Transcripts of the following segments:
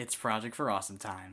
It's Project for Awesome time.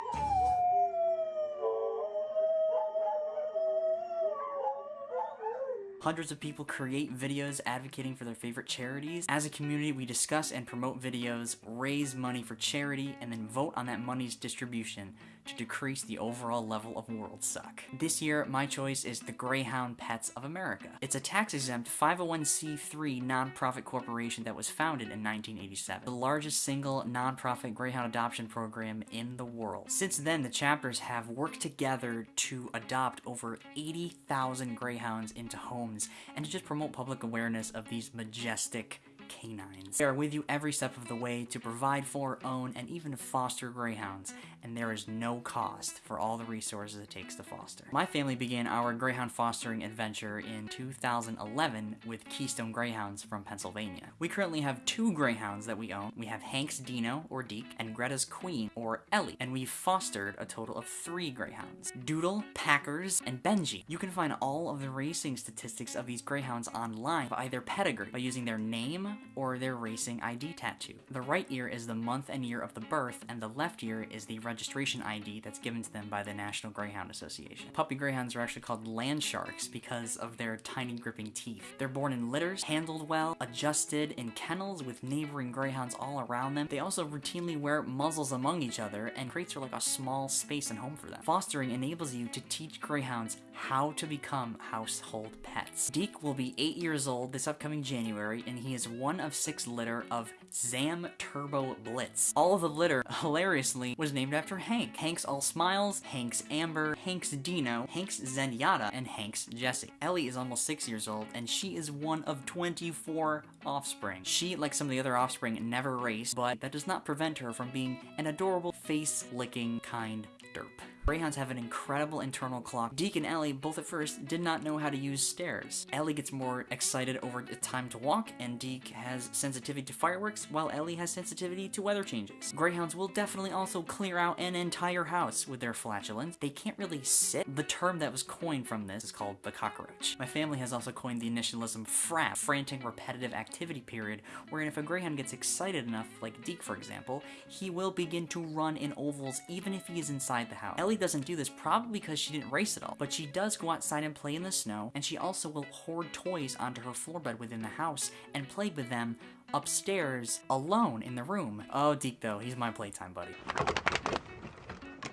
Hundreds of people create videos advocating for their favorite charities. As a community, we discuss and promote videos, raise money for charity, and then vote on that money's distribution to decrease the overall level of world suck. This year, my choice is the Greyhound Pets of America. It's a tax-exempt 501c3 nonprofit corporation that was founded in 1987, the largest single nonprofit Greyhound adoption program in the world. Since then, the chapters have worked together to adopt over 80,000 Greyhounds into homes and to just promote public awareness of these majestic canines. They are with you every step of the way to provide for, own, and even foster greyhounds, and there is no cost for all the resources it takes to foster. My family began our greyhound fostering adventure in 2011 with Keystone Greyhounds from Pennsylvania. We currently have two greyhounds that we own. We have Hank's Dino, or Deke, and Greta's Queen, or Ellie, and we've fostered a total of three greyhounds. Doodle, Packers, and Benji. You can find all of the racing statistics of these greyhounds online by their pedigree, by using their name, or their racing ID tattoo. The right ear is the month and year of the birth, and the left ear is the registration ID that's given to them by the National Greyhound Association. Puppy greyhounds are actually called land sharks because of their tiny gripping teeth. They're born in litters, handled well, adjusted in kennels with neighboring greyhounds all around them. They also routinely wear muzzles among each other and crates are like a small space and home for them. Fostering enables you to teach greyhounds how to become household pets. Deke will be 8 years old this upcoming January, and he is one of six litter of Zam Turbo Blitz. All of the litter, hilariously, was named after Hank. Hank's All Smiles, Hank's Amber, Hank's Dino, Hank's Zenyatta, and Hank's Jesse. Ellie is almost 6 years old, and she is one of 24 offspring. She, like some of the other offspring, never raced, but that does not prevent her from being an adorable, face-licking, kind derp. Greyhounds have an incredible internal clock. Deke and Ellie both at first did not know how to use stairs. Ellie gets more excited over the time to walk, and Deke has sensitivity to fireworks, while Ellie has sensitivity to weather changes. Greyhounds will definitely also clear out an entire house with their flatulence. They can't really sit. The term that was coined from this is called the cockroach. My family has also coined the initialism FRAP, frantic repetitive activity period, wherein if a greyhound gets excited enough, like Deke for example, he will begin to run in ovals even if he is inside the house. Ellie doesn't do this probably because she didn't race at all, but she does go outside and play in the snow, and she also will hoard toys onto her floor bed within the house and play with them upstairs alone in the room. Oh, Deke though, he's my playtime buddy.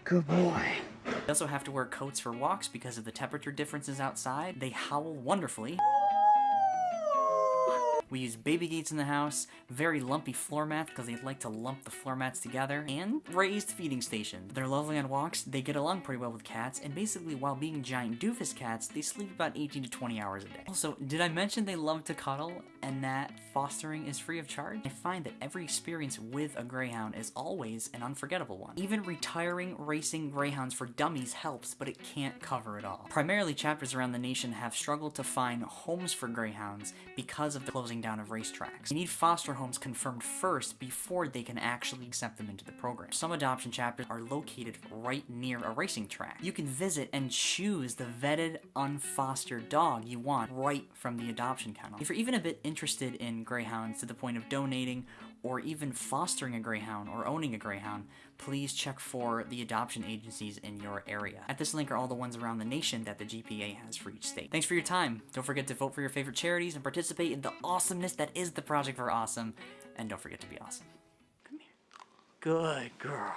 Good boy. They also have to wear coats for walks because of the temperature differences outside. They howl wonderfully. We use baby gates in the house, very lumpy floor mats because they like to lump the floor mats together, and raised feeding stations. They're lovely on walks, they get along pretty well with cats, and basically while being giant doofus cats, they sleep about 18 to 20 hours a day. Also, did I mention they love to cuddle and that fostering is free of charge? I find that every experience with a greyhound is always an unforgettable one. Even retiring racing greyhounds for dummies helps, but it can't cover it all. Primarily, chapters around the nation have struggled to find homes for greyhounds because of the closing down of racetracks. You need foster homes confirmed first before they can actually accept them into the program. Some adoption chapters are located right near a racing track. You can visit and choose the vetted, unfostered dog you want right from the adoption kennel. If you're even a bit interested in greyhounds to the point of donating or even fostering a greyhound or owning a greyhound, please check for the adoption agencies in your area. At this link are all the ones around the nation that the GPA has for each state. Thanks for your time. Don't forget to vote for your favorite charities and participate in the awesomeness that is the Project for Awesome. And don't forget to be awesome. Come here. Good girl.